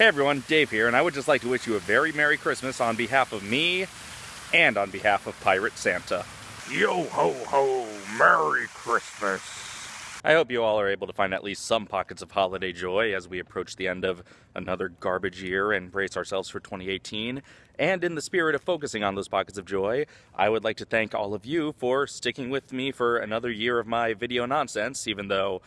Hey everyone, Dave here, and I would just like to wish you a very Merry Christmas on behalf of me and on behalf of Pirate Santa. Yo ho ho, Merry Christmas. I hope you all are able to find at least some pockets of holiday joy as we approach the end of another garbage year and brace ourselves for 2018. And in the spirit of focusing on those pockets of joy, I would like to thank all of you for sticking with me for another year of my video nonsense, even though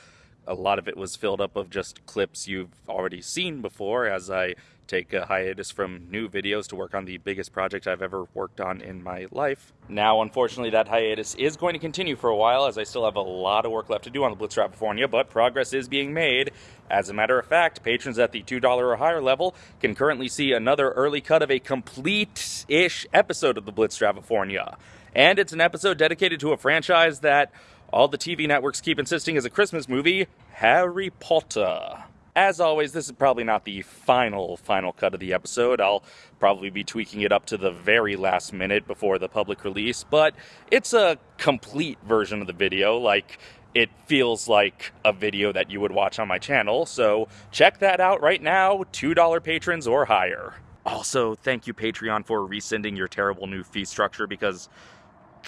a lot of it was filled up of just clips you've already seen before as I take a hiatus from new videos to work on the biggest project I've ever worked on in my life. Now, unfortunately, that hiatus is going to continue for a while as I still have a lot of work left to do on the Blitz California, but progress is being made. As a matter of fact, patrons at the $2 or higher level can currently see another early cut of a complete-ish episode of the Blitz California. And it's an episode dedicated to a franchise that all the TV networks keep insisting is a Christmas movie, Harry Potter. As always, this is probably not the final, final cut of the episode. I'll probably be tweaking it up to the very last minute before the public release, but it's a complete version of the video. Like, it feels like a video that you would watch on my channel, so check that out right now, $2 patrons or higher. Also, thank you, Patreon, for rescinding your terrible new fee structure because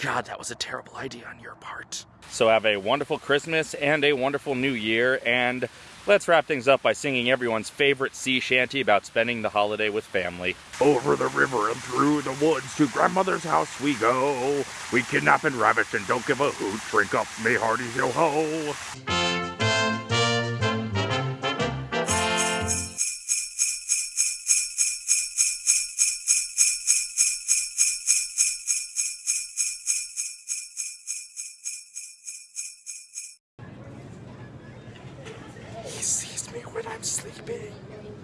God, that was a terrible idea on your part. So have a wonderful Christmas and a wonderful New Year, and let's wrap things up by singing everyone's favorite sea shanty about spending the holiday with family. Over the river and through the woods to grandmother's house we go. We kidnap and ravish and don't give a hoot. Drink up, me hearty yo ho. I'm sleeping.